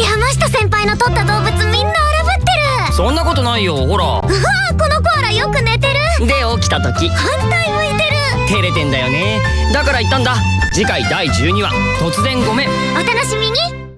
山下先輩の撮った動物みんな荒ぶってる。そんなことないよほら。うわこのコアラよく寝てる。で起きた時。反対向いてる。照れてんだよね。だから言ったんだ。次回第12話。突然ごめん。お楽しみに。